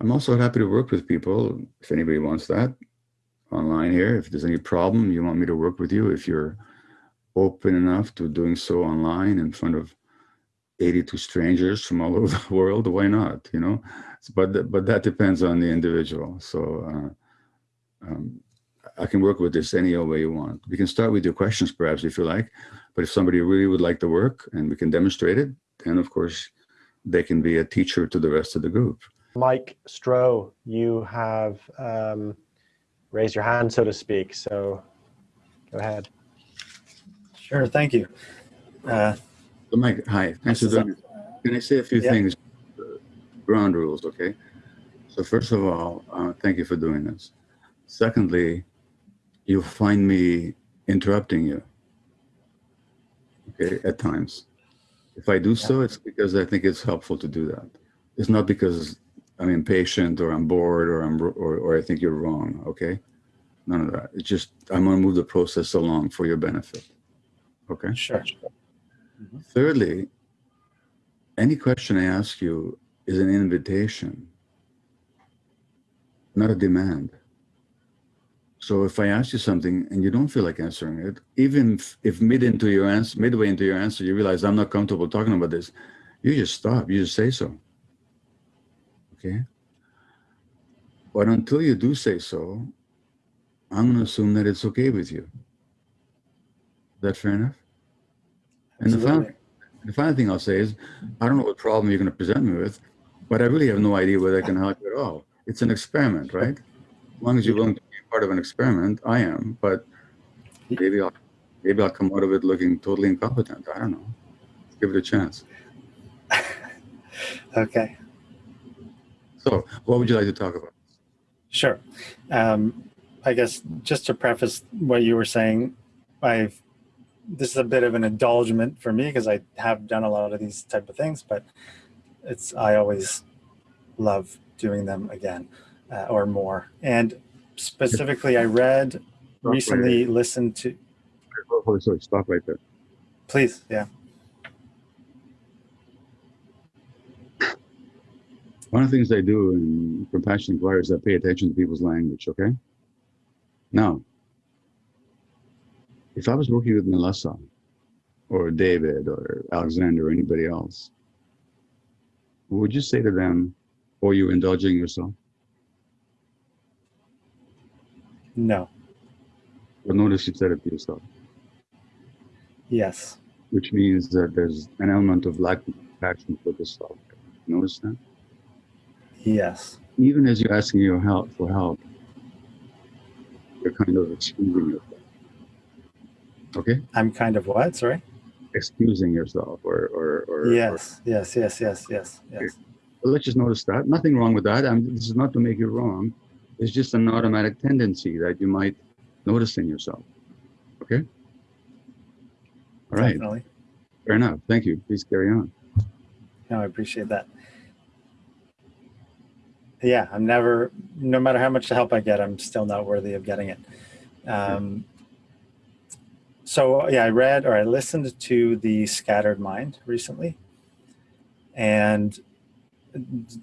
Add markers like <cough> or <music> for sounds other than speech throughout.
I'm also happy to work with people if anybody wants that online here. If there's any problem, you want me to work with you, if you're open enough to doing so online in front of 82 strangers from all <laughs> over the world, why not, you know? But, but that depends on the individual. So uh, um, I can work with this any way you want. We can start with your questions perhaps if you like, but if somebody really would like the work and we can demonstrate it, then of course they can be a teacher to the rest of the group. Mike Stroh, you have um, raised your hand, so to speak. So go ahead. Sure, thank you. Uh, so Mike, hi, thanks for doing. Can I say a few yeah. things? Ground rules, okay? So first of all, uh, thank you for doing this. Secondly, you'll find me interrupting you, okay, at times. If I do so, it's because I think it's helpful to do that. It's not because I'm impatient or I'm bored or I'm or, or I think you're wrong. Okay, none of that. It's just I'm going to move the process along for your benefit. Okay. Sure. Mm -hmm. Thirdly, any question I ask you is an invitation, not a demand. So if I ask you something and you don't feel like answering it, even if, if mid into your answer, midway into your answer, you realize I'm not comfortable talking about this, you just stop. You just say so okay? But until you do say so, I'm going to assume that it's okay with you. Is that fair enough? And the final, the final thing I'll say is, I don't know what problem you're going to present me with, but I really have no idea whether I can help you at all. It's an experiment, right? As long as you're willing to be part of an experiment, I am, but maybe I'll, maybe I'll come out of it looking totally incompetent. I don't know. Let's give it a chance. <laughs> okay. So what would you like to talk about? Sure. Um, I guess just to preface what you were saying, I've this is a bit of an indulgement for me because I have done a lot of these type of things, but it's I always love doing them again uh, or more. And specifically, I read stop recently right listened to. Oh, sorry, stop right there. Please, yeah. One of the things I do in Compassion Inquiry is I pay attention to people's language, okay? Now, if I was working with Melissa or David or Alexander or anybody else, would you say to them, or you indulging yourself? No. But notice you said it to yourself. Yes. Which means that there's an element of lack of compassion for the self. Notice that? Yes. Even as you're asking your help for help, you're kind of excusing yourself. Okay? I'm kind of what, sorry? Excusing yourself or or, or Yes, or, yes, yes, yes, yes, yes. Okay. Well, let's just notice that. Nothing wrong with that. I'm, this is not to make you wrong. It's just an automatic tendency that you might notice in yourself. Okay? All right. Definitely. Fair enough. Thank you. Please carry on. No, I appreciate that yeah, I'm never, no matter how much help I get, I'm still not worthy of getting it. Um, so yeah, I read or I listened to the Scattered Mind recently. And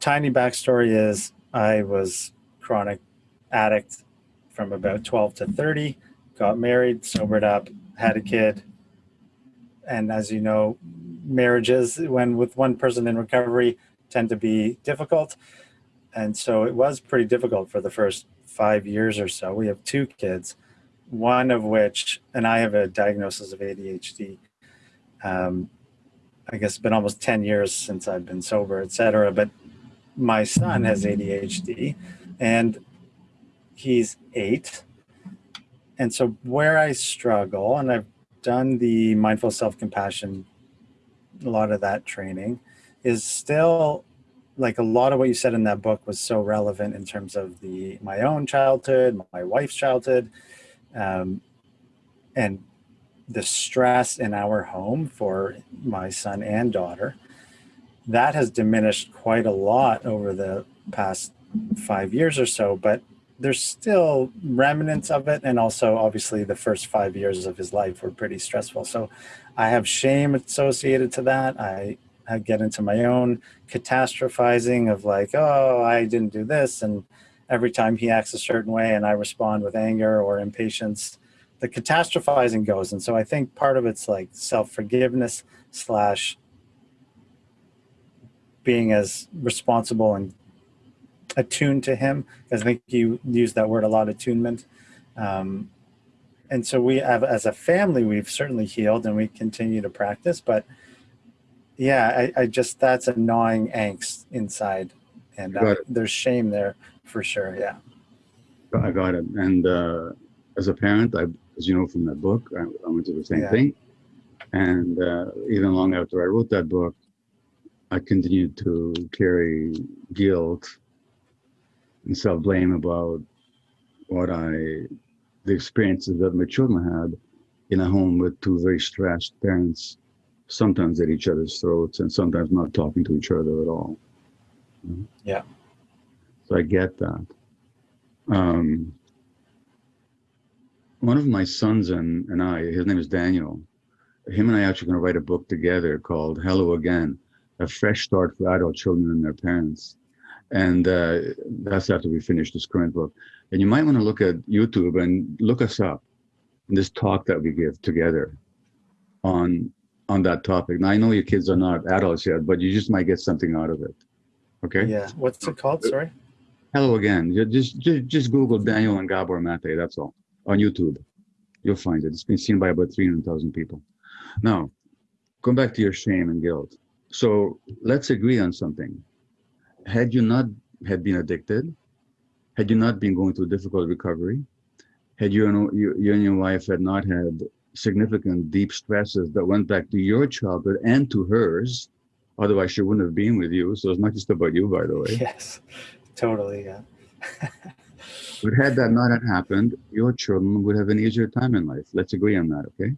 tiny backstory is I was chronic addict from about 12 to 30, got married, sobered up, had a kid. And as you know, marriages, when with one person in recovery, tend to be difficult. And so it was pretty difficult for the first five years or so. We have two kids, one of which, and I have a diagnosis of ADHD. Um, I guess it's been almost 10 years since I've been sober, et cetera. But my son has ADHD and he's eight. And so where I struggle, and I've done the mindful self-compassion, a lot of that training, is still like a lot of what you said in that book was so relevant in terms of the my own childhood, my wife's childhood, um, and the stress in our home for my son and daughter. That has diminished quite a lot over the past five years or so, but there's still remnants of it. And also obviously the first five years of his life were pretty stressful. So I have shame associated to that. I I get into my own catastrophizing of like, oh, I didn't do this. And every time he acts a certain way and I respond with anger or impatience, the catastrophizing goes. And so I think part of it's like self forgiveness slash being as responsible and attuned to him. Because I think you use that word a lot, attunement. Um, and so we have, as a family, we've certainly healed and we continue to practice. But yeah, I, I just, that's a gnawing angst inside. And uh, there's shame there for sure. Yeah. I got it. And uh, as a parent, I, as you know from that book, I, I went through the same Yeah. thing. And uh, even long after I wrote that book, I continued to carry guilt and self blame about what I, the experiences that my children had in a home with two very stressed parents, sometimes at each other's throats and sometimes not talking to each other at all. Yeah. So I get that. Um, one of my sons and, and I, his name is Daniel, him and I actually going to write a book together called Hello Again, a fresh start for adult children and their parents. And uh, that's after we finish this current book. And you might want to look at YouTube and look us up in this talk that we give together on on that topic. Now I know your kids are not adults yet, but you just might get something out of it. Okay. Yeah. What's it called? Sorry. Hello again. Just, just just Google Daniel and Gabor Mate. That's all on YouTube. You'll find it. It's been seen by about three hundred thousand people. Now, come back to your shame and guilt. So let's agree on something. Had you not had been addicted, had you not been going through difficult recovery, had you and you, you and your wife had not had significant deep stresses that went back to your childhood and to hers, otherwise she wouldn't have been with you. So it's not just about you, by the way. Yes. Totally. Yeah. <laughs> But had that not had happened, your children would have an easier time in life. Let's agree on that, okay?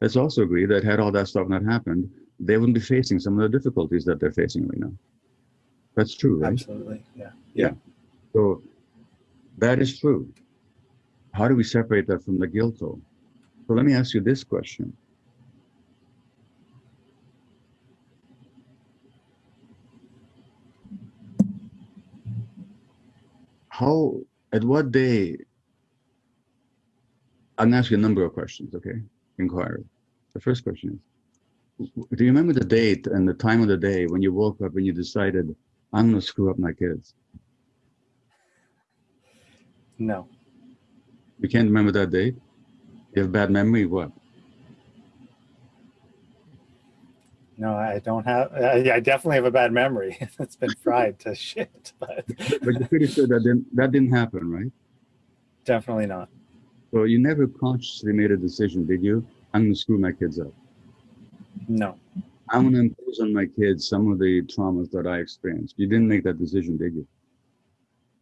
Let's also agree that had all that stuff not happened, they wouldn't be facing some of the difficulties that they're facing right now. That's true, right? Absolutely. Yeah. Yeah. So that is true. How do we separate that from the guilt though? So let me ask you this question. How, at what day, I'm gonna ask you a number of questions, okay? Inquiry. The first question is, do you remember the date and the time of the day when you woke up and you decided, I'm gonna screw up my kids? No. You can't remember that date? You have bad memory? What? No, I don't have. I, I definitely have a bad memory. <laughs> it's been fried to <laughs> shit, but But you're pretty sure that didn't, that didn't happen, right? definitely not. So you never consciously made a decision, did you? I'm going to screw my kids up. No. I'm going to impose on my kids some of the traumas that I experienced. You didn't make that decision, did you?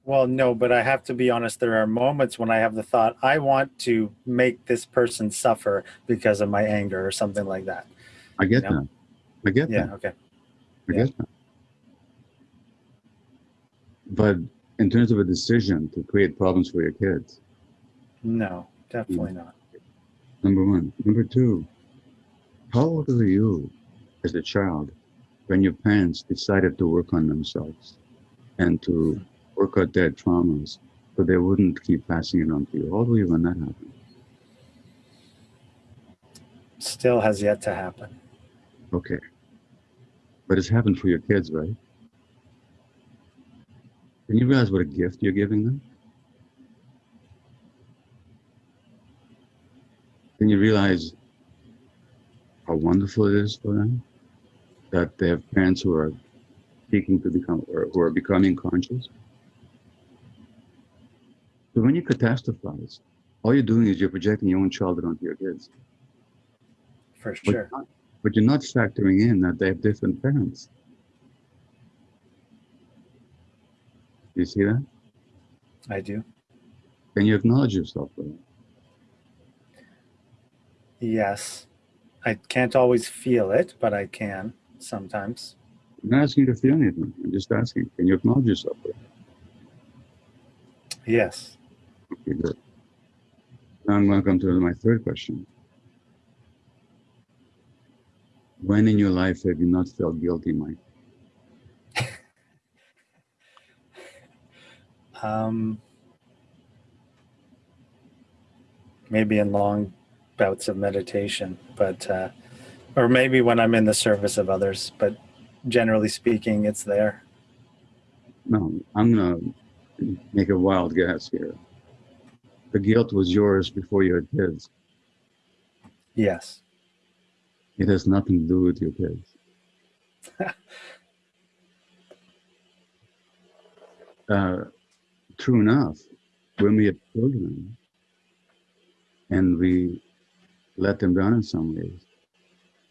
Well, no, but I have to be honest. There are moments when I have the thought, I want to make this person suffer because of my anger or something like that. I get Yeah. that. I get Yeah. that. Okay. I Yeah. get that. But in terms of a decision to create problems for your kids, No, definitely mm. not. Number one. Number two, how old were you as a child when your parents decided to work on themselves and to work out their traumas but they wouldn't keep passing it on to you? How old were you when that happened? Still has yet to happen. Okay. But it's happened for your kids, right? Can you realize what a gift you're giving them? Can you realize how wonderful it is for them that they have parents who are seeking to become or who are becoming conscious? So when you catastrophize, all you're doing is you're projecting your own childhood onto your kids. For But sure. not- But you're not factoring in that they have different parents. Do You see that? I do. Can you acknowledge yourself for that? Yes. I can't always feel it, but I can sometimes. I'm not asking you to feel anything. I'm just asking, can you acknowledge yourself for that? Yes. Okay, good. Now I'm going to come to my third question. When in your life have you not felt guilty, Mike? <laughs> Um, maybe in long bouts of meditation, but uh, or maybe when I'm in the service of others. But generally speaking, it's there. No, I'm gonna make a wild guess here. The guilt was yours before you had kids. Yes. It has nothing to do with your kids. <laughs> uh, true enough, when we have children and we let them down in some ways,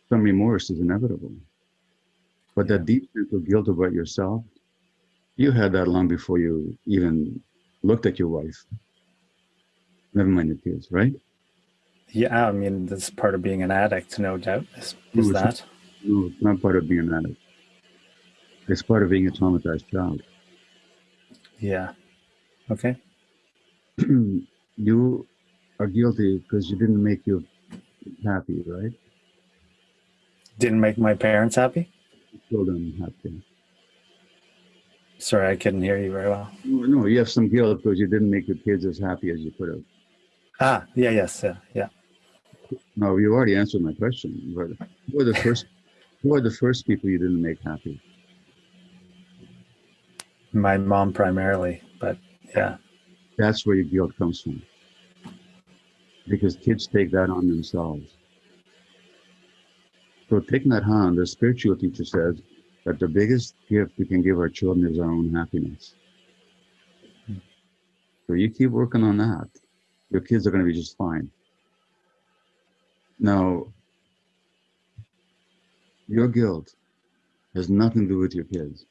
some remorse is inevitable. But that deep sense of guilt about yourself, you had that long before you even looked at your wife. Never mind the kids, right? Yeah, I mean that's part of being an addict, no doubt. Is, No, is not. that? No, it's not part of being an addict. It's part of being a traumatized child. Yeah. Okay. <clears throat> you are guilty because you didn't make you happy, right? Didn't make my parents happy. Children happy. Sorry, I couldn't hear you very well. No, no, you have some guilt because you didn't make your kids as happy as you could have. Ah, yeah, yes, yeah, yeah. No, you already answered my question. But who are the first? Who are the first people you didn't make happy? My mom primarily, but yeah, That's where your guilt comes from. Because kids take that on themselves. So taking that on, the spiritual teacher says that the biggest gift we can give our children is our own happiness. So you keep working on that. Your kids are going to be just fine. Now, your guilt has nothing to do with your kids.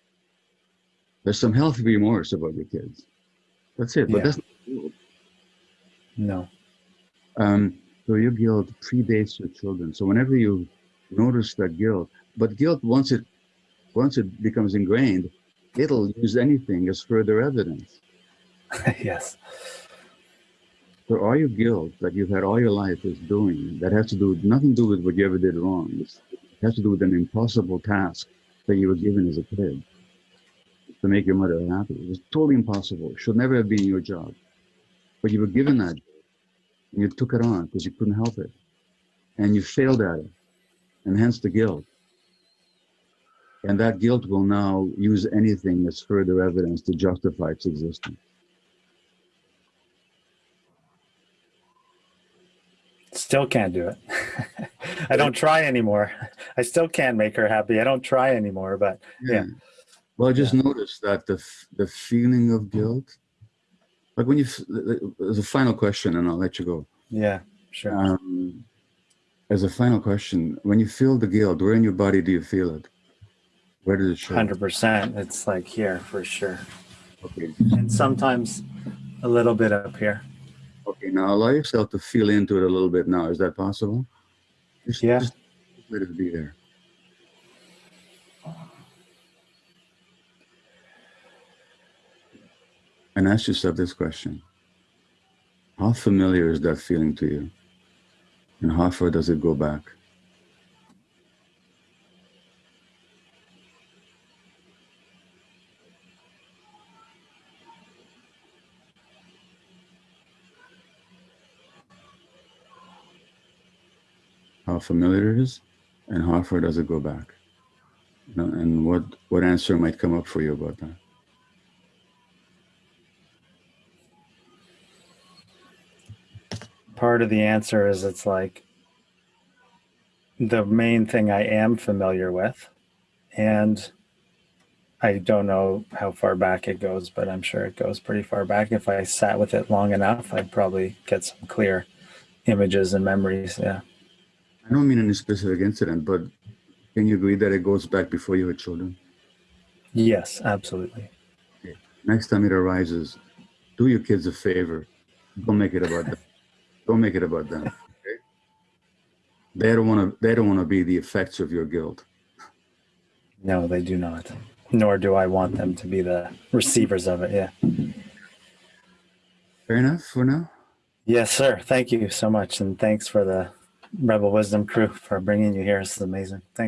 There's some healthy remorse about your kids. That's it. But Yeah. that's not guilt. no, Um, so your guilt predates your children. So whenever you notice that guilt, but guilt once it once it becomes ingrained, it'll use anything as further evidence. <laughs> yes, All your guilt that you've had all your life is doing that has to do nothing to do with what you ever did wrong. It's, it has to do with an impossible task that you were given as a kid to make your mother happy. It was totally impossible. It should never have been your job. But you were given that and you took it on because you couldn't help it. And you failed at it. And hence the guilt. And that guilt will now use anything as further evidence to justify its existence. Still can't do it. <laughs> I don't try anymore. <laughs> I still can't make her happy. I don't try anymore, but Yeah. Well, I just noticed that the the feeling of guilt, like when you, as a final question, and I'll let you go. yeah, sure. Um, as a final question, when you feel the guilt, where in your body do you feel it? Where does it show? Hundred percent. It's like here for sure, Okay. and sometimes a little bit up here. Okay. Now allow yourself to feel into it a little bit. Now, is that possible? Just, Yeah. Just let it be there. And ask yourself this question. How familiar is that feeling to you? And how far does it go back? Familiar it is, and how far does it go back? You know, And what, what answer might come up for you about that? Part of the answer is it's like the main thing I am familiar with, and I don't know how far back it goes, but I'm sure it goes pretty far back. If I sat with it long enough, I'd probably get some clear images and memories. Yeah. I don't mean any specific incident, but can you agree that it goes back before you had children? Yes, absolutely. Next time it arises, do your kids a favor. Don't make it about them. <laughs> Don't make it about them. Okay? They don't want to. They don't want to be the effects of your guilt. No, they do not. Nor do I want them to be the receivers of it. Yeah. Fair enough for now. Yes, sir. Thank you so much. And thanks for the Rebel Wisdom crew for bringing you here. This is amazing. Thanks.